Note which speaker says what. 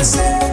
Speaker 1: Listen.